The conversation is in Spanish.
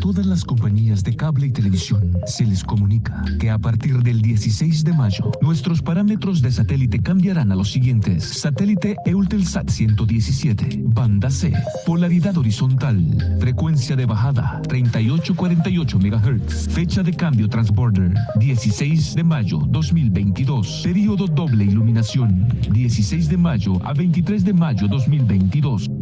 todas las compañías de cable y televisión se les comunica que a partir del 16 de mayo, nuestros parámetros de satélite cambiarán a los siguientes. Satélite Eutelsat 117, banda C, polaridad horizontal, frecuencia de bajada 3848 MHz, fecha de cambio transborder 16 de mayo 2022, periodo doble iluminación 16 de mayo a 23 de mayo 2022.